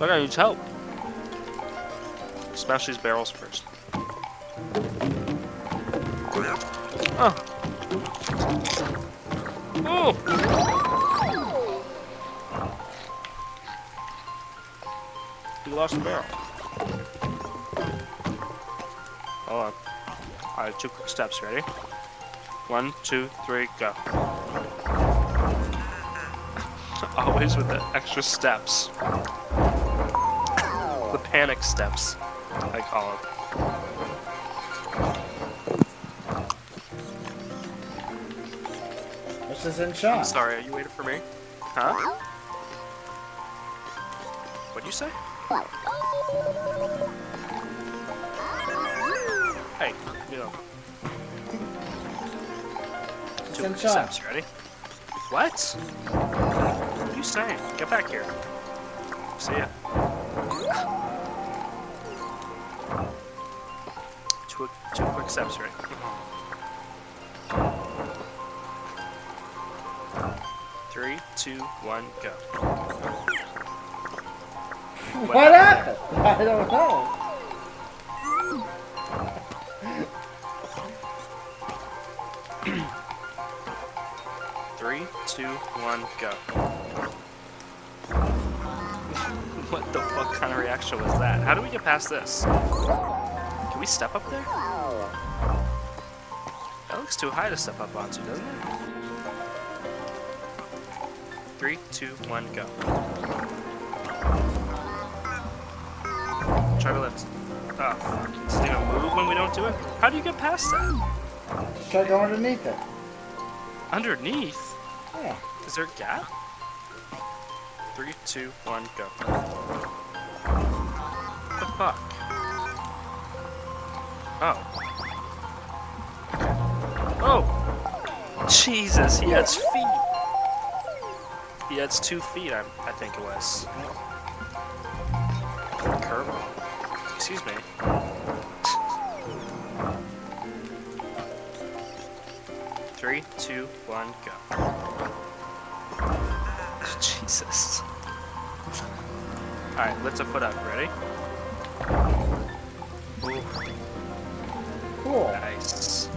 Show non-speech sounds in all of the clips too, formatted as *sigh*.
Look, I need help. Smash these barrels first. Oh. Oh! You lost the barrel. Oh, Hold on. Alright, two quick steps. Ready? One, two, three, go. *laughs* Always with the extra steps. Panic steps, I call them. This is in shot? Sorry, are you waiting for me? Huh? What'd you say? Hey, you know. Two in shot? steps, ready? What? What are you saying? Get back here. See ya. Two, quick steps, right? Three, two, one, go. What happened? I don't know. Three, two, one, go. *laughs* what the fuck kind of reaction was that? How do we get past this? Can we step up there? That looks too high to step up onto, doesn't it? Three, two, one, go. Try to lift. Oh, fuck. Does it even move when we don't do it? How do you get past that? Just try to go underneath it. Underneath? Yeah. Is there a gap? Three, two, one, go. What the fuck? Oh. Oh! Jesus, he has feet! He has two feet, I, I think it was. Curve. Excuse me. Three, two, one, go. Jesus. Alright, lift a foot up. Ready? Ooh, Cool. nice.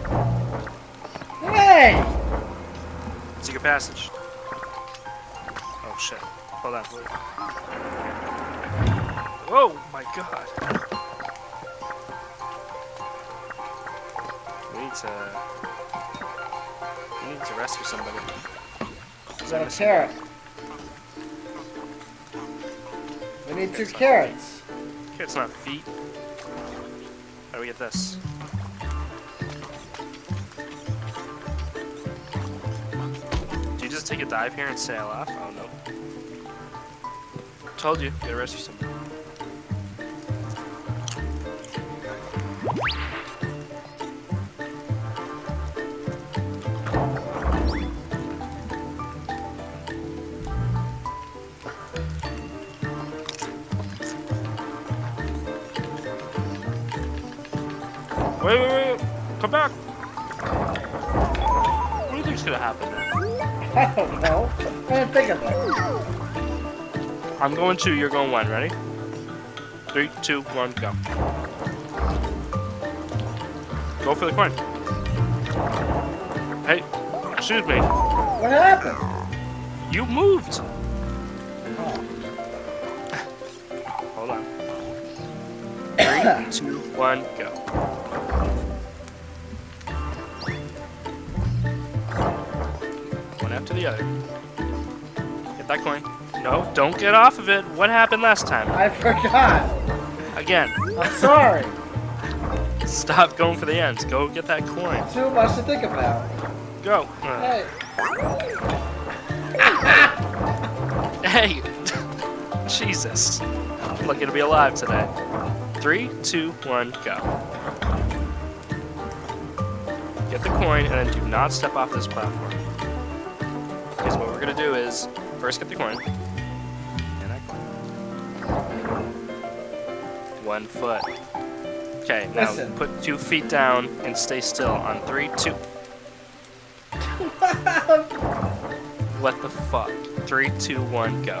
Hey! Secret passage. Oh shit. Hold on. Whoa, my god. We need to... We need to rescue somebody. Got a carrot. We need two carrots. It's not feet. How do we get this? Take a dive here and sail off? Oh no. Told you, gotta rescue somebody. Wait, wait, wait! Come back! What do you think's gonna happen there? *laughs* I don't know. I didn't think of that. I'm going two, you're going one. Ready? Three, two, one, go. Go for the coin. Hey, excuse me. What happened? You moved. Oh. *laughs* Hold on. Three, two, one, go. The other. Get that coin. No, don't get off of it. What happened last time? I forgot. Again. I'm sorry. *laughs* Stop going for the ends. Go get that coin. Too much to think about. Go. Uh, Hey. *laughs* Hey! *laughs* Jesus. I'm lucky to be alive today. Three, two, one, go. Get the coin and then do not step off this platform. We're gonna do is first get the coin. And I One foot. Okay, now Listen. put two feet down and stay still on three, two. *laughs* What the fuck? Three, two, one, go.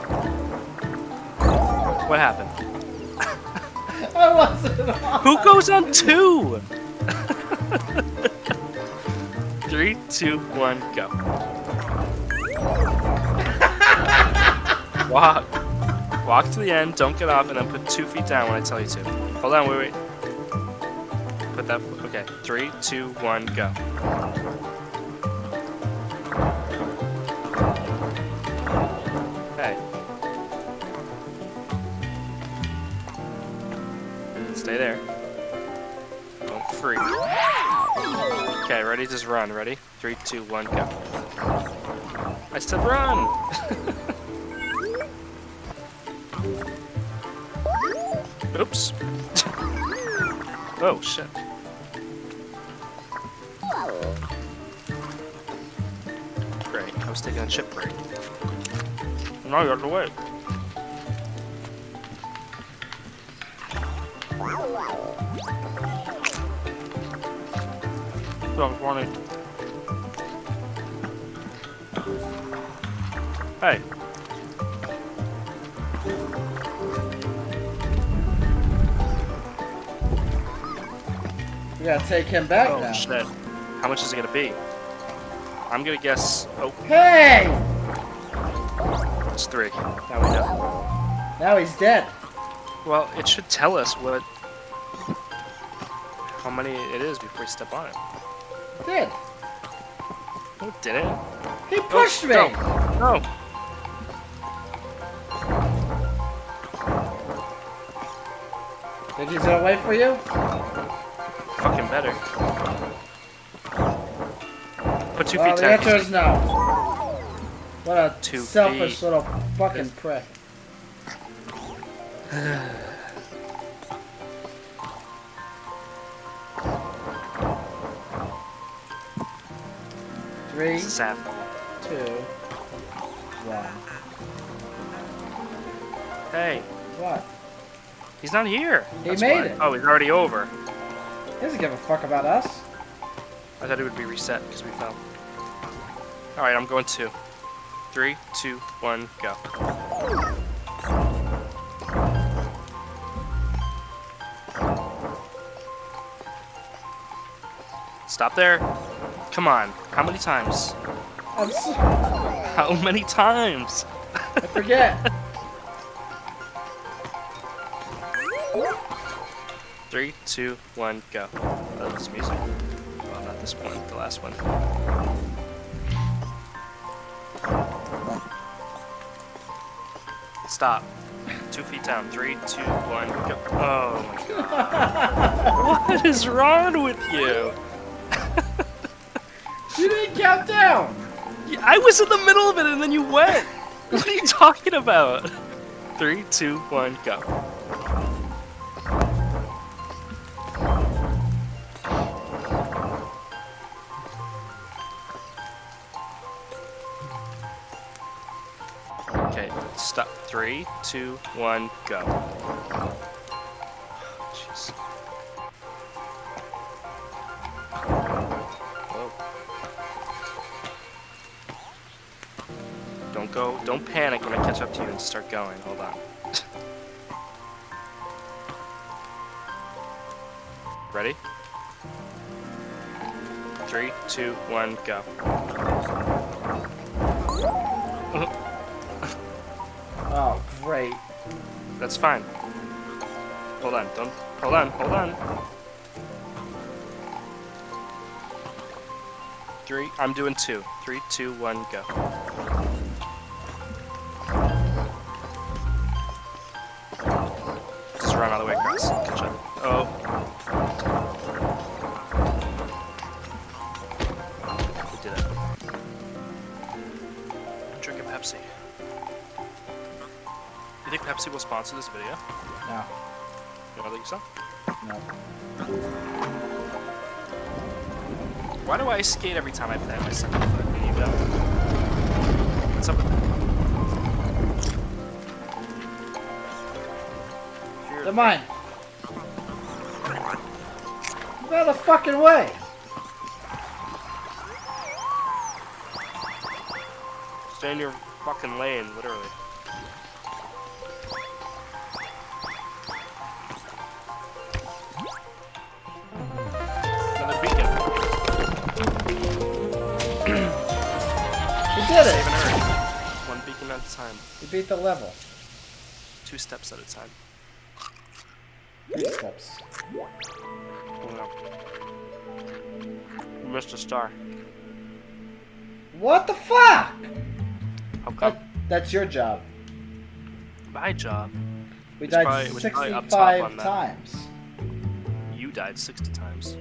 What happened? *laughs* I wasn't on. Who goes on two? *laughs* Three, two, one, go. Walk. Walk to the end, don't get off, and then put two feet down when I tell you to. Hold on, wait, wait. Put that, okay. Three, two, one, go. Hey. Stay there. Don't freak. Okay, ready? Just run. Ready? Three, two, one, go. I said run! *laughs* Oops. oh, shit. Great, I was taking a chip break. Now you have to wait. So funny. Hey. Gotta take him back Oh now. shit. How much is it gonna be? I'm gonna guess. Oh, Hey! it's three. Now we know. Now he's dead. Well, it should tell us what. How many it is before we step on it. Did? Oh, no, it didn't. He oh, pushed me. No. No. Think he's gonna wait for you? Fucking better. Put two well, feet the down. answer is no. What a Two selfish feet. little fucking prick. *sighs* Three, sad. two, one. Hey, What? he's not here. He That's made why. it. Oh, he's already over. He doesn't give a fuck about us. I thought it would be reset because we fell. Alright, I'm going two. Three, two, one, go. Stop there. Come on. How many times? How many times? I forget. *laughs* Three, two, one, go. Oh, this music. Well, not this one, the last one. Stop. Two feet down. Three, two, one, go. Oh my god. *laughs* what is wrong with you? *laughs* you didn't count down. I was in the middle of it and then you went. What are you talking about? *laughs* Three, two, one, go. Three, two, one, go. Jeez. Whoa. Don't go, don't panic when I catch up to you and start going. Hold on. *laughs* Ready? Three, two, one, go. *laughs* Great. That's fine. Hold on, don't. Hold on, hold on. Three, I'm doing two. Three, two, one, go. Just run all the way across. Catch up. Oh. Sponsor this video? No, You don't think so? no. Why do I skate every time I play my second foot? What's up with that? If They're mine. Out of the fucking way. Stay in your fucking lane, literally. Did it! One beacon at a time. You beat the level. Two steps at a time. Three steps. Oh. You missed a star. What the fuck? How come? That, that's your job. My job. We died probably- it was probably up top 65 on that. times. You died 60 times.